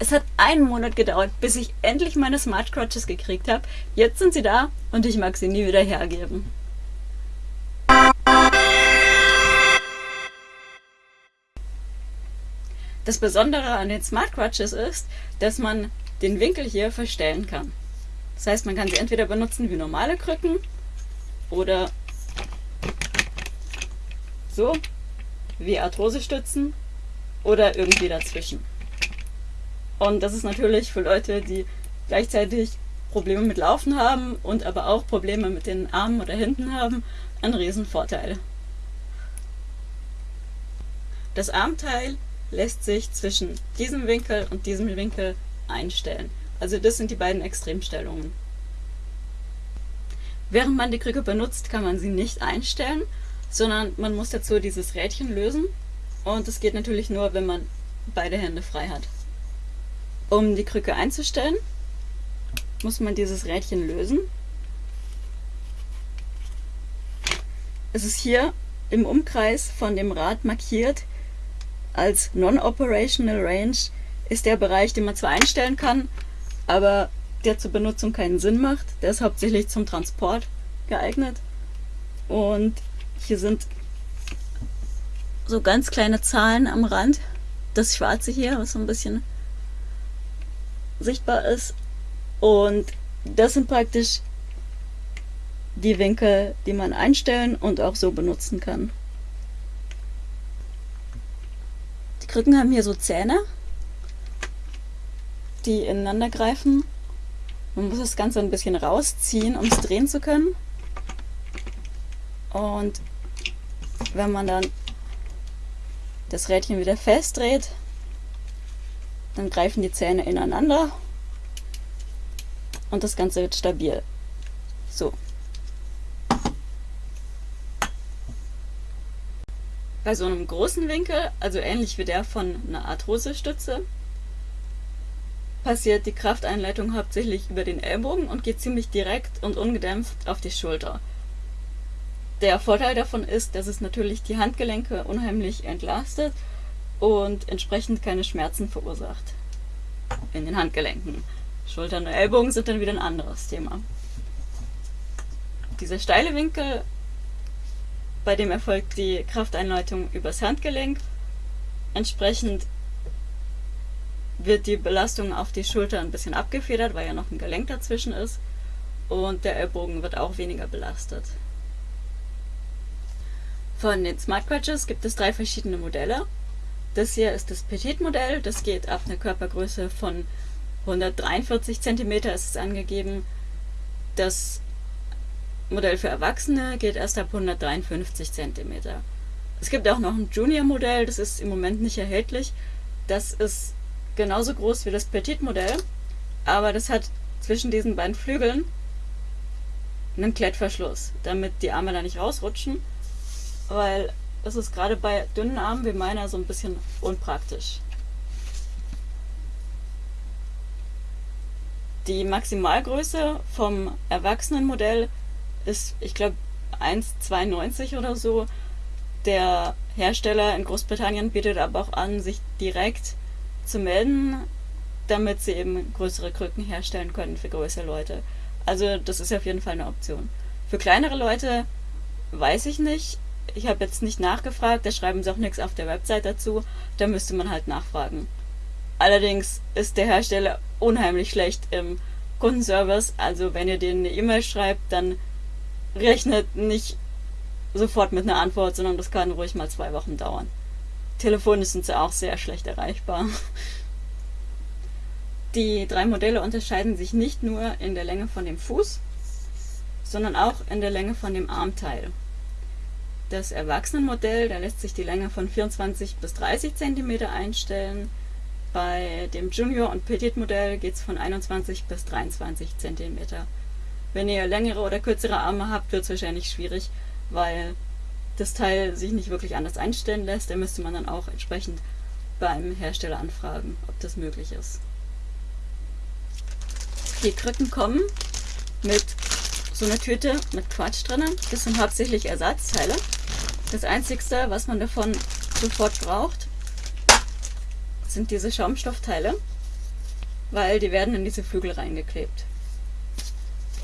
Es hat einen Monat gedauert, bis ich endlich meine Smart Crotches gekriegt habe. Jetzt sind sie da und ich mag sie nie wieder hergeben. Das Besondere an den Smart Crutches ist, dass man den Winkel hier verstellen kann. Das heißt, man kann sie entweder benutzen wie normale Krücken oder so, wie Arthrosestützen oder irgendwie dazwischen. Und das ist natürlich für Leute, die gleichzeitig Probleme mit Laufen haben und aber auch Probleme mit den Armen oder Händen haben, ein Riesenvorteil. Das Armteil lässt sich zwischen diesem Winkel und diesem Winkel einstellen. Also das sind die beiden Extremstellungen. Während man die Krücke benutzt, kann man sie nicht einstellen, sondern man muss dazu dieses Rädchen lösen und das geht natürlich nur, wenn man beide Hände frei hat. Um die Krücke einzustellen, muss man dieses Rädchen lösen. Es ist hier im Umkreis von dem Rad markiert als Non-Operational Range ist der Bereich, den man zwar einstellen kann, aber der zur Benutzung keinen Sinn macht. Der ist hauptsächlich zum Transport geeignet. Und hier sind so ganz kleine Zahlen am Rand. Das schwarze hier, was so ein bisschen sichtbar ist. Und das sind praktisch die Winkel, die man einstellen und auch so benutzen kann. Die Krücken haben hier so Zähne, die ineinander greifen. Man muss das Ganze ein bisschen rausziehen, um es drehen zu können. Und wenn man dann das Rädchen wieder festdreht, dann greifen die Zähne ineinander und das Ganze wird stabil. So. Bei so einem großen Winkel, also ähnlich wie der von einer Arthrosestütze, passiert die Krafteinleitung hauptsächlich über den Ellbogen und geht ziemlich direkt und ungedämpft auf die Schulter. Der Vorteil davon ist, dass es natürlich die Handgelenke unheimlich entlastet und entsprechend keine Schmerzen verursacht in den Handgelenken. Schultern und Ellbogen sind dann wieder ein anderes Thema. Dieser steile Winkel, bei dem erfolgt die Krafteinleitung übers Handgelenk. Entsprechend wird die Belastung auf die Schulter ein bisschen abgefedert, weil ja noch ein Gelenk dazwischen ist. Und der Ellbogen wird auch weniger belastet. Von den Smart Crutches gibt es drei verschiedene Modelle. Das hier ist das Petit-Modell, das geht ab einer Körpergröße von 143 cm ist es angegeben. Das Modell für Erwachsene geht erst ab 153 cm. Es gibt auch noch ein Junior-Modell, das ist im Moment nicht erhältlich. Das ist genauso groß wie das Petit-Modell, aber das hat zwischen diesen beiden Flügeln einen Klettverschluss, damit die Arme da nicht rausrutschen, weil es ist gerade bei dünnen Armen wie meiner so ein bisschen unpraktisch. Die Maximalgröße vom Erwachsenenmodell ist, ich glaube, 1,92 oder so. Der Hersteller in Großbritannien bietet aber auch an, sich direkt zu melden, damit sie eben größere Krücken herstellen können für größere Leute. Also das ist auf jeden Fall eine Option. Für kleinere Leute weiß ich nicht. Ich habe jetzt nicht nachgefragt, da schreiben sie auch nichts auf der Website dazu. Da müsste man halt nachfragen. Allerdings ist der Hersteller unheimlich schlecht im Kundenservice. Also wenn ihr denen eine E-Mail schreibt, dann rechnet nicht sofort mit einer Antwort, sondern das kann ruhig mal zwei Wochen dauern. Telefonisch sind sie auch sehr schlecht erreichbar. Die drei Modelle unterscheiden sich nicht nur in der Länge von dem Fuß, sondern auch in der Länge von dem Armteil. Das Erwachsenenmodell, da lässt sich die Länge von 24 bis 30 cm einstellen. Bei dem Junior- und Petit-Modell geht es von 21 bis 23 cm. Wenn ihr längere oder kürzere Arme habt, wird es wahrscheinlich schwierig, weil das Teil sich nicht wirklich anders einstellen lässt, dann müsste man dann auch entsprechend beim Hersteller anfragen, ob das möglich ist. Die Krücken kommen mit so einer Tüte mit Quatsch drinnen. Das sind hauptsächlich Ersatzteile. Das einzigste, was man davon sofort braucht, sind diese Schaumstoffteile. weil die werden in diese Flügel reingeklebt.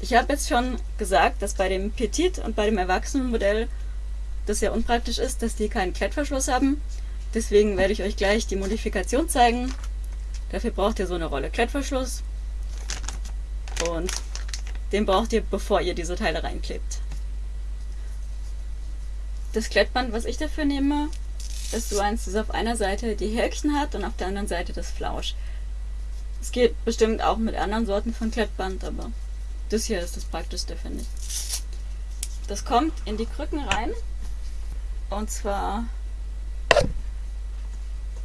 Ich habe jetzt schon gesagt, dass bei dem Petit und bei dem Erwachsenenmodell das sehr unpraktisch ist, dass die keinen Klettverschluss haben. Deswegen werde ich euch gleich die Modifikation zeigen. Dafür braucht ihr so eine Rolle Klettverschluss und den braucht ihr, bevor ihr diese Teile reinklebt. Das Klettband, was ich dafür nehme, ist so eins, das auf einer Seite die Härchen hat und auf der anderen Seite das Flausch. Es geht bestimmt auch mit anderen Sorten von Klettband, aber das hier ist das praktischste, finde ich. Das kommt in die Krücken rein und zwar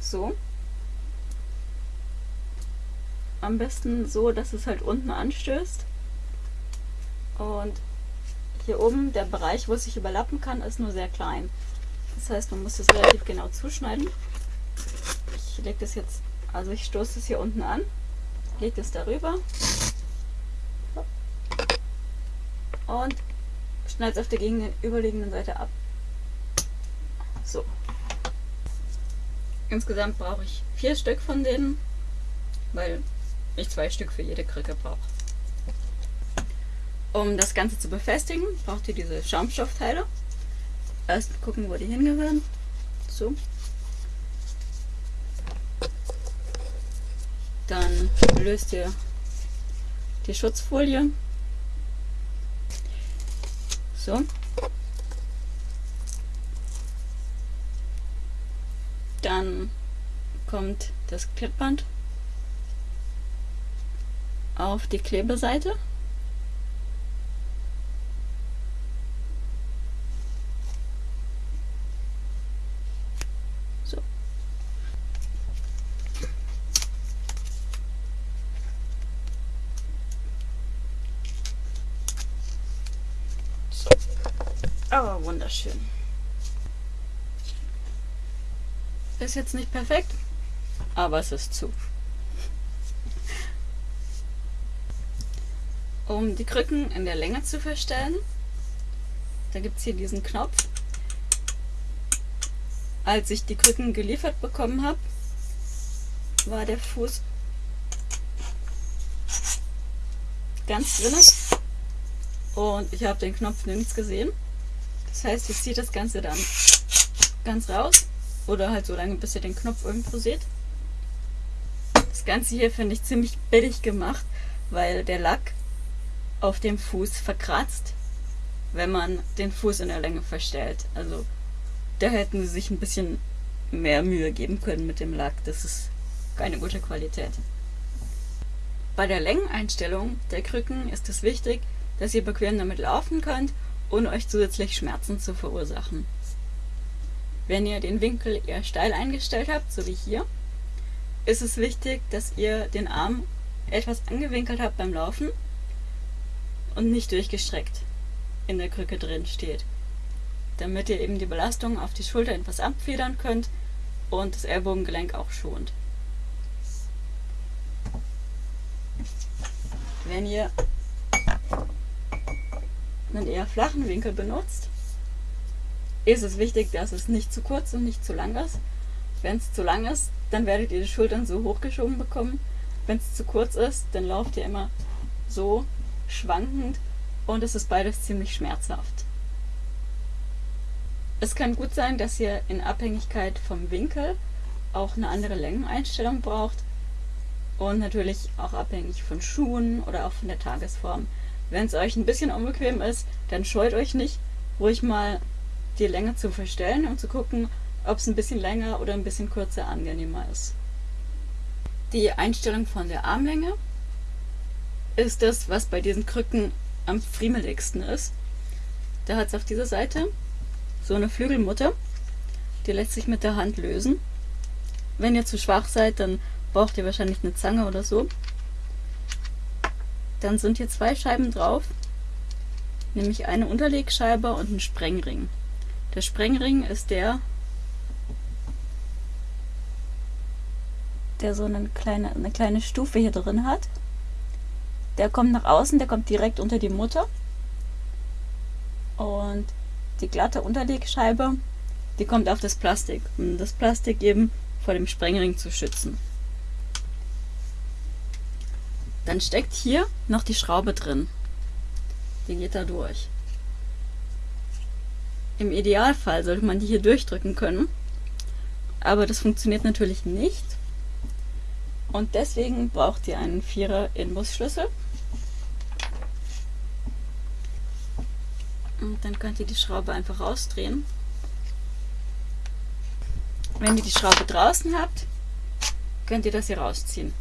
so. Am besten so, dass es halt unten anstößt. Und hier oben, der Bereich, wo es sich überlappen kann, ist nur sehr klein. Das heißt, man muss das relativ genau zuschneiden. Ich lege das jetzt, also ich stoße das hier unten an, lege das darüber und schneide es auf der gegenüberliegenden Seite ab. So. Insgesamt brauche ich vier Stück von denen, weil ich zwei Stück für jede Krücke brauche. Um das Ganze zu befestigen, braucht ihr diese Schaumstoffteile. Erst gucken, wo die hingehören. So. Dann löst ihr die Schutzfolie. So. Dann kommt das Klettband auf die Klebeseite. Aber wunderschön. Ist jetzt nicht perfekt, aber es ist zu. um die Krücken in der Länge zu verstellen. Da gibt es hier diesen Knopf. Als ich die Krücken geliefert bekommen habe, war der Fuß ganz drin und ich habe den Knopf nirgends gesehen. Das heißt, ich ziehe das Ganze dann ganz raus oder halt so lange, bis ihr den Knopf irgendwo seht. Das Ganze hier finde ich ziemlich billig gemacht, weil der Lack auf dem Fuß verkratzt, wenn man den Fuß in der Länge verstellt. Also da hätten sie sich ein bisschen mehr Mühe geben können mit dem Lack. Das ist keine gute Qualität. Bei der Längeneinstellung der Krücken ist es wichtig, dass ihr bequem damit laufen könnt, ohne euch zusätzlich Schmerzen zu verursachen. Wenn ihr den Winkel eher steil eingestellt habt, so wie hier, ist es wichtig, dass ihr den Arm etwas angewinkelt habt beim Laufen und nicht durchgestreckt in der Krücke drin steht. Damit ihr eben die Belastung auf die Schulter etwas abfedern könnt und das Ellbogengelenk auch schont. Wenn ihr einen eher flachen Winkel benutzt, ist es wichtig, dass es nicht zu kurz und nicht zu lang ist. Wenn es zu lang ist, dann werdet ihr die Schultern so hochgeschoben bekommen. Wenn es zu kurz ist, dann lauft ihr immer so schwankend und es ist beides ziemlich schmerzhaft. Es kann gut sein, dass ihr in Abhängigkeit vom Winkel auch eine andere Längeneinstellung braucht und natürlich auch abhängig von Schuhen oder auch von der Tagesform. Wenn es euch ein bisschen unbequem ist, dann scheut euch nicht, ruhig mal die Länge zu verstellen und zu gucken, ob es ein bisschen länger oder ein bisschen kürzer angenehmer ist. Die Einstellung von der Armlänge ist das, was bei diesen Krücken am friemeligsten ist. Da hat es auf dieser Seite so eine Flügelmutter, die lässt sich mit der Hand lösen. Wenn ihr zu schwach seid, dann braucht ihr wahrscheinlich eine Zange oder so. Dann sind hier zwei Scheiben drauf, nämlich eine Unterlegscheibe und ein Sprengring. Der Sprengring ist der, der so eine kleine, eine kleine Stufe hier drin hat. Der kommt nach außen, der kommt direkt unter die Mutter. Und die glatte Unterlegscheibe, die kommt auf das Plastik, um das Plastik eben vor dem Sprengring zu schützen. Dann steckt hier noch die Schraube drin. Die geht da durch. Im Idealfall sollte man die hier durchdrücken können. Aber das funktioniert natürlich nicht. Und deswegen braucht ihr einen 4er Inbusschlüssel. Und dann könnt ihr die Schraube einfach rausdrehen. Wenn ihr die Schraube draußen habt, könnt ihr das hier rausziehen.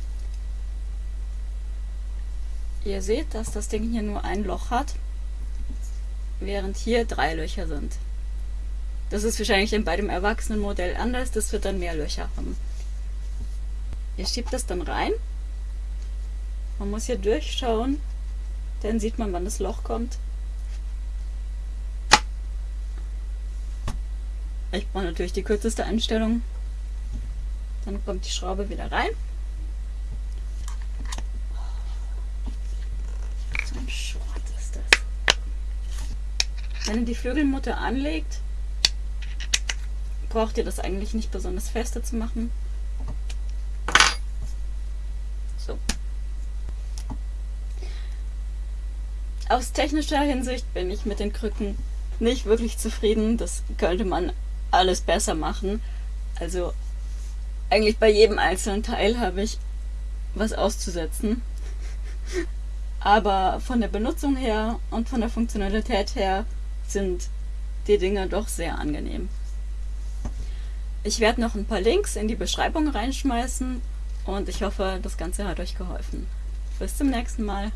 Ihr seht, dass das Ding hier nur ein Loch hat, während hier drei Löcher sind. Das ist wahrscheinlich bei dem Erwachsenenmodell anders, das wird dann mehr Löcher haben. Ihr schiebt das dann rein. Man muss hier durchschauen, dann sieht man, wann das Loch kommt. Ich brauche natürlich die kürzeste Einstellung. Dann kommt die Schraube wieder rein. So ein Schrott ist das. Wenn ihr die Flügelmutter anlegt, braucht ihr das eigentlich nicht besonders feste zu machen. So. Aus technischer Hinsicht bin ich mit den Krücken nicht wirklich zufrieden. Das könnte man alles besser machen. Also eigentlich bei jedem einzelnen Teil habe ich was auszusetzen. Aber von der Benutzung her und von der Funktionalität her sind die Dinger doch sehr angenehm. Ich werde noch ein paar Links in die Beschreibung reinschmeißen und ich hoffe, das Ganze hat euch geholfen. Bis zum nächsten Mal.